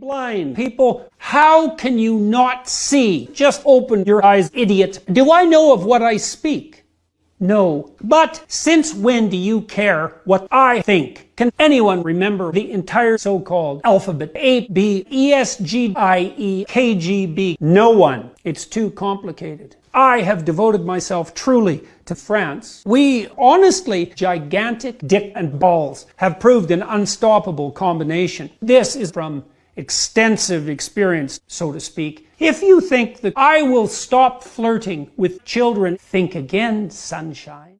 blind people. How can you not see? Just open your eyes, idiot. Do I know of what I speak? No. But since when do you care what I think? Can anyone remember the entire so-called alphabet? A, B, E, S, G, I, E, K, G, B? No one. It's too complicated. I have devoted myself truly to France. We, honestly, gigantic dick and balls, have proved an unstoppable combination. This is from extensive experience, so to speak. If you think that I will stop flirting with children, think again, sunshine.